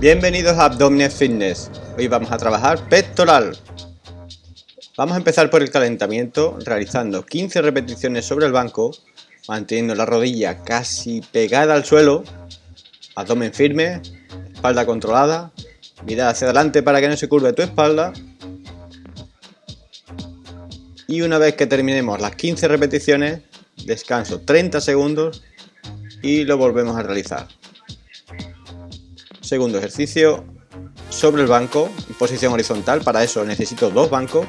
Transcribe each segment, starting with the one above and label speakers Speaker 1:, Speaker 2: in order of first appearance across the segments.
Speaker 1: Bienvenidos a Abdominal Fitness. Hoy vamos a trabajar pectoral. Vamos a empezar por el calentamiento realizando 15 repeticiones sobre el banco, manteniendo la rodilla casi pegada al suelo, abdomen firme, espalda controlada, mirada hacia adelante para que no se curve tu espalda. Y una vez que terminemos las 15 repeticiones, descanso 30 segundos y lo volvemos a realizar. Segundo ejercicio, sobre el banco, en posición horizontal, para eso necesito dos bancos.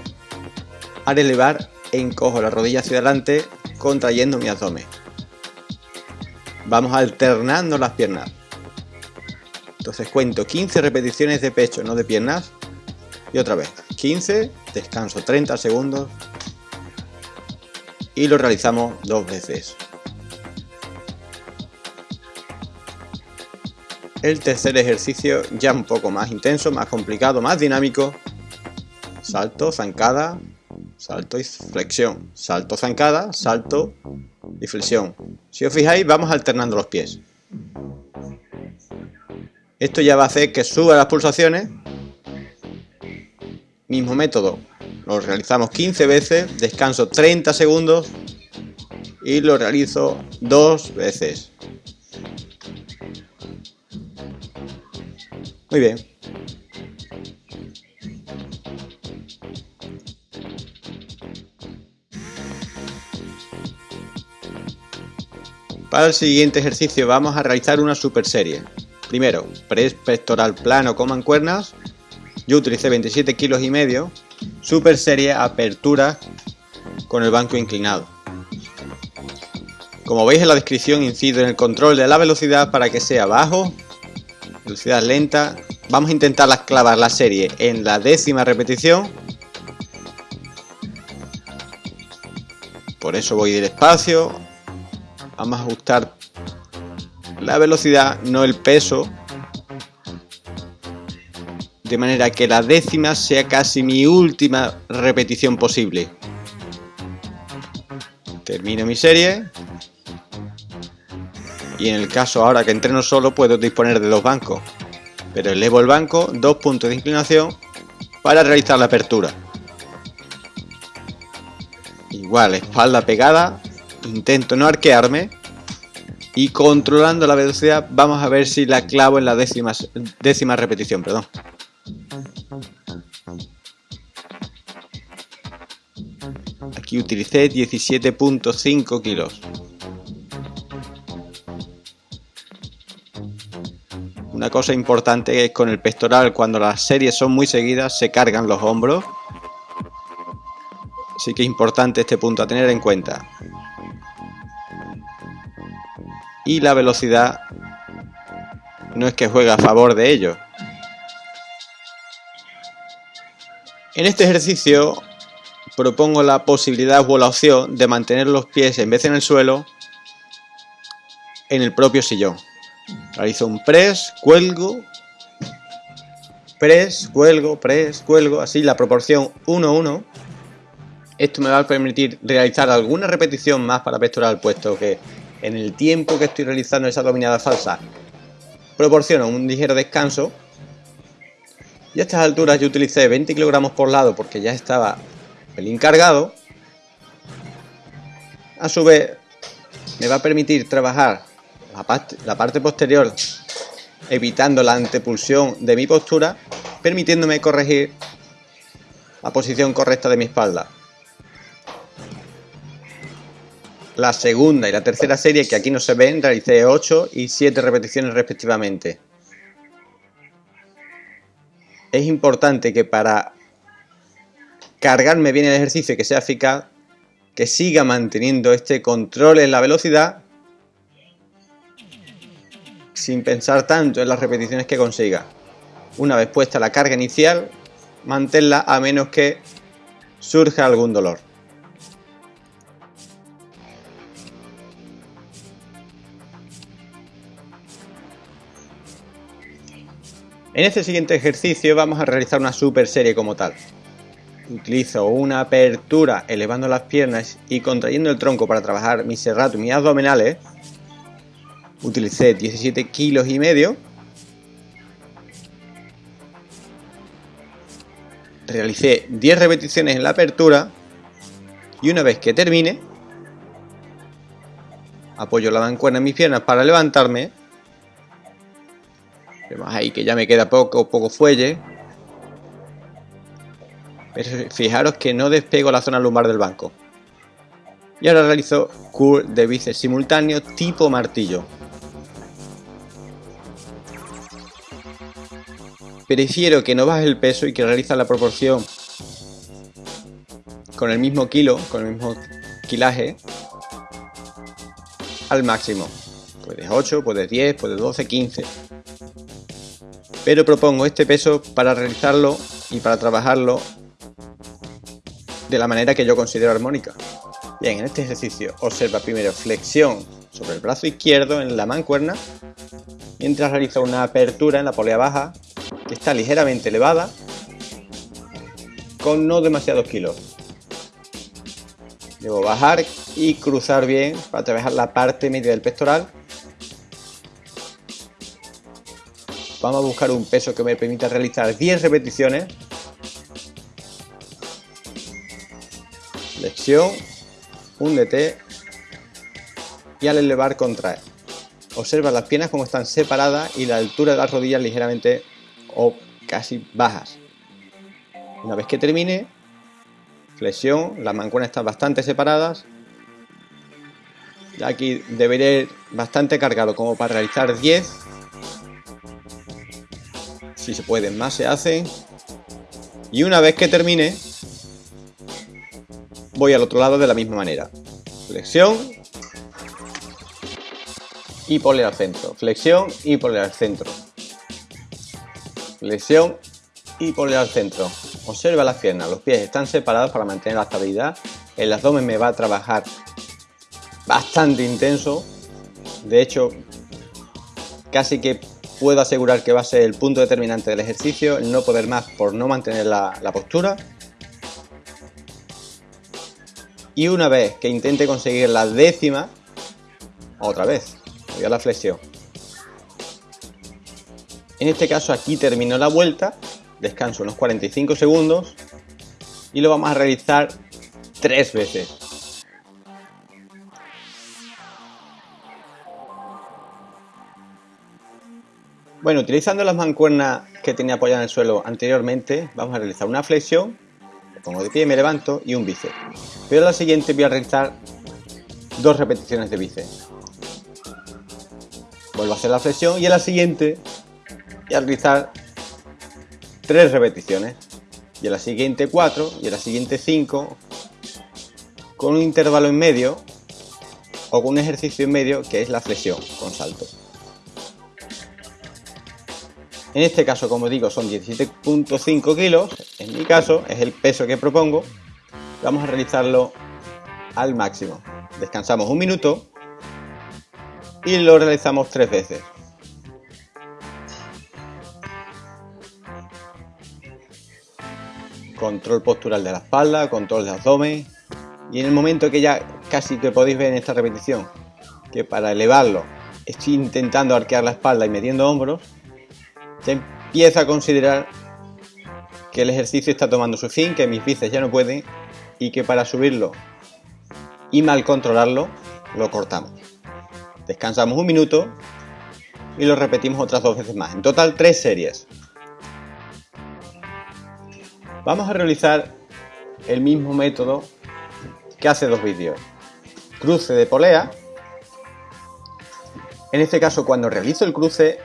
Speaker 1: Al elevar, encojo la rodilla hacia adelante, contrayendo mi abdomen. Vamos alternando las piernas. Entonces cuento 15 repeticiones de pecho, no de piernas. Y otra vez, 15, descanso 30 segundos. Y lo realizamos dos veces. El tercer ejercicio ya un poco más intenso, más complicado, más dinámico. Salto, zancada, salto y flexión. Salto, zancada, salto y flexión. Si os fijáis, vamos alternando los pies. Esto ya va a hacer que suba las pulsaciones. Mismo método. Lo realizamos 15 veces, descanso 30 segundos y lo realizo dos veces. Muy bien. Para el siguiente ejercicio vamos a realizar una super serie. Primero, press pectoral plano con mancuernas. Yo utilicé 27 kilos y medio. Super serie apertura con el banco inclinado. Como veis en la descripción incido en el control de la velocidad para que sea bajo velocidad lenta. Vamos a intentar clavar la serie en la décima repetición. Por eso voy despacio. Vamos a ajustar la velocidad, no el peso. De manera que la décima sea casi mi última repetición posible. Termino mi serie y en el caso ahora que entreno solo puedo disponer de dos bancos, pero elevo el banco, dos puntos de inclinación para realizar la apertura. Igual, espalda pegada, intento no arquearme y controlando la velocidad vamos a ver si la clavo en la décima, décima repetición. Perdón. Aquí utilicé 17.5 kilos. Una cosa importante es con el pectoral, cuando las series son muy seguidas, se cargan los hombros. Así que es importante este punto a tener en cuenta. Y la velocidad no es que juegue a favor de ello. En este ejercicio propongo la posibilidad o la opción de mantener los pies en vez en el suelo en el propio sillón. Realizo un press, cuelgo, press, cuelgo, press, cuelgo, así la proporción 1-1. Esto me va a permitir realizar alguna repetición más para pectoral, puesto que en el tiempo que estoy realizando esa dominada falsa proporciono un ligero descanso. Y a estas alturas yo utilicé 20 kilogramos por lado porque ya estaba pelín cargado. A su vez, me va a permitir trabajar la parte, posterior evitando la antepulsión de mi postura, permitiéndome corregir la posición correcta de mi espalda. La segunda y la tercera serie, que aquí no se ven, realicé 8 y 7 repeticiones respectivamente. Es importante que para cargarme bien el ejercicio y que sea eficaz, que siga manteniendo este control en la velocidad sin pensar tanto en las repeticiones que consiga. Una vez puesta la carga inicial, manténla a menos que surja algún dolor. En este siguiente ejercicio vamos a realizar una super serie como tal. Utilizo una apertura elevando las piernas y contrayendo el tronco para trabajar mis serratos y mis abdominales utilicé 17 kilos y medio. Realicé 10 repeticiones en la apertura y una vez que termine, apoyo la mancuerna en mis piernas para levantarme. Vemos ahí que ya me queda poco, poco fuelle. Pero fijaros que no despego la zona lumbar del banco. Y ahora realizo curl de bíceps simultáneo tipo martillo. Prefiero que no baje el peso y que realiza la proporción con el mismo kilo, con el mismo kilaje al máximo. Puedes 8, puedes 10, puedes 12, 15. Pero propongo este peso para realizarlo y para trabajarlo de la manera que yo considero armónica. Bien, en este ejercicio observa primero flexión sobre el brazo izquierdo en la mancuerna, mientras realiza una apertura en la polea baja está ligeramente elevada con no demasiados kilos. Debo bajar y cruzar bien para trabajar la parte media del pectoral. Vamos a buscar un peso que me permita realizar 10 repeticiones. Flexión, húndete y al elevar contrae. Observa las piernas como están separadas y la altura de las rodillas ligeramente o casi bajas. Una vez que termine, flexión, las mancuernas están bastante separadas. Ya aquí debería ir bastante cargado como para realizar 10. Si se puede, más se hacen. Y una vez que termine, voy al otro lado de la misma manera. Flexión y pole al centro. Flexión y pole al centro. Flexión y pole al centro. Observa las piernas, los pies están separados para mantener la estabilidad. El abdomen me va a trabajar bastante intenso. De hecho, casi que puedo asegurar que va a ser el punto determinante del ejercicio, el no poder más por no mantener la, la postura. Y una vez que intente conseguir la décima, otra vez, voy a la flexión. En este caso aquí termino la vuelta descanso unos 45 segundos y lo vamos a realizar tres veces. Bueno, utilizando las mancuernas que tenía apoyadas en el suelo anteriormente, vamos a realizar una flexión, me pongo de pie, me levanto y un bíceps. Pero la siguiente voy a realizar dos repeticiones de bíceps. Vuelvo a hacer la flexión y a la siguiente voy a realizar tres repeticiones y a la siguiente 4 y a la siguiente 5 con un intervalo en medio o con un ejercicio en medio que es la flexión con salto. En este caso, como digo, son 17.5 kilos. En mi caso, es el peso que propongo. Vamos a realizarlo al máximo. Descansamos un minuto y lo realizamos tres veces. Control postural de la espalda, control de abdomen. Y en el momento que ya casi que podéis ver en esta repetición, que para elevarlo estoy intentando arquear la espalda y metiendo hombros, ya empieza a considerar que el ejercicio está tomando su fin, que mis bíceps ya no pueden y que para subirlo y mal controlarlo, lo cortamos. Descansamos un minuto y lo repetimos otras dos veces más. En total tres series. Vamos a realizar el mismo método que hace dos vídeos. Cruce de polea. En este caso, cuando realizo el cruce,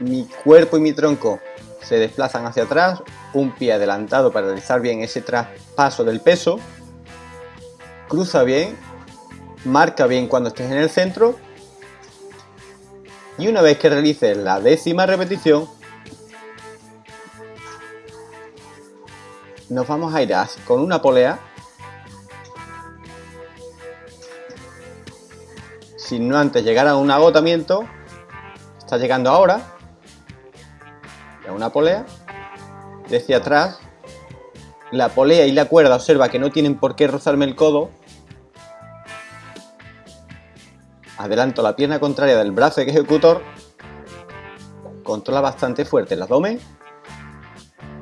Speaker 1: mi cuerpo y mi tronco se desplazan hacia atrás, un pie adelantado para realizar bien ese traspaso del peso. Cruza bien, marca bien cuando estés en el centro. Y una vez que realices la décima repetición, nos vamos a ir con una polea. Sin no antes llegar a un agotamiento. Está llegando ahora. A una polea. Desde atrás. La polea y la cuerda observa que no tienen por qué rozarme el codo. Adelanto la pierna contraria del brazo ejecutor. Controla bastante fuerte el abdomen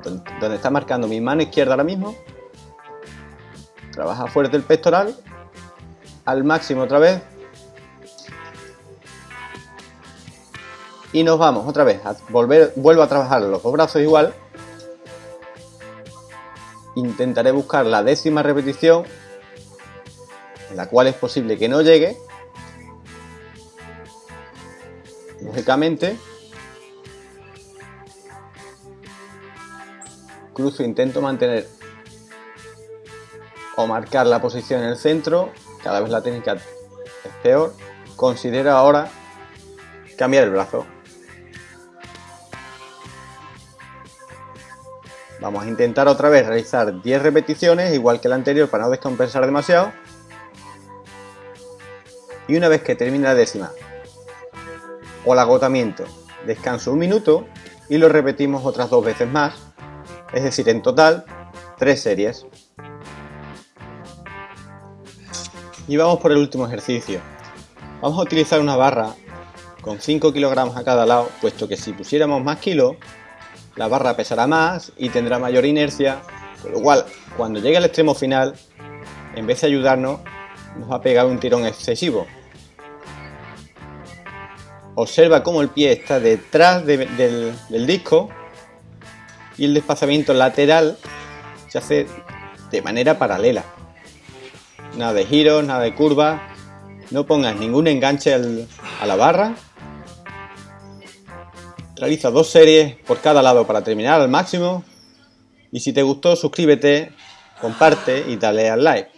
Speaker 1: donde está marcando mi mano izquierda ahora mismo. Trabaja fuerte el pectoral. Al máximo otra vez. Y nos vamos otra vez. A volver, vuelvo a trabajar los dos brazos igual. Intentaré buscar la décima repetición. En la cual es posible que no llegue. Lógicamente, cruzo intento mantener o marcar la posición en el centro, cada vez la técnica es peor, considero ahora cambiar el brazo. Vamos a intentar otra vez realizar 10 repeticiones, igual que la anterior, para no descompensar demasiado. Y una vez que termine la décima o el agotamiento, descanso un minuto y lo repetimos otras dos veces más es decir, en total, tres series. Y vamos por el último ejercicio. Vamos a utilizar una barra con 5 kilogramos a cada lado, puesto que si pusiéramos más kilos, la barra pesará más y tendrá mayor inercia, con lo cual, cuando llegue al extremo final, en vez de ayudarnos, nos va a pegar un tirón excesivo. Observa cómo el pie está detrás del, del disco y el desplazamiento lateral se hace de manera paralela. Nada de giros, nada de curvas, no pongas ningún enganche a la barra. Realiza dos series por cada lado para terminar al máximo. Y si te gustó, suscríbete, comparte y dale al like.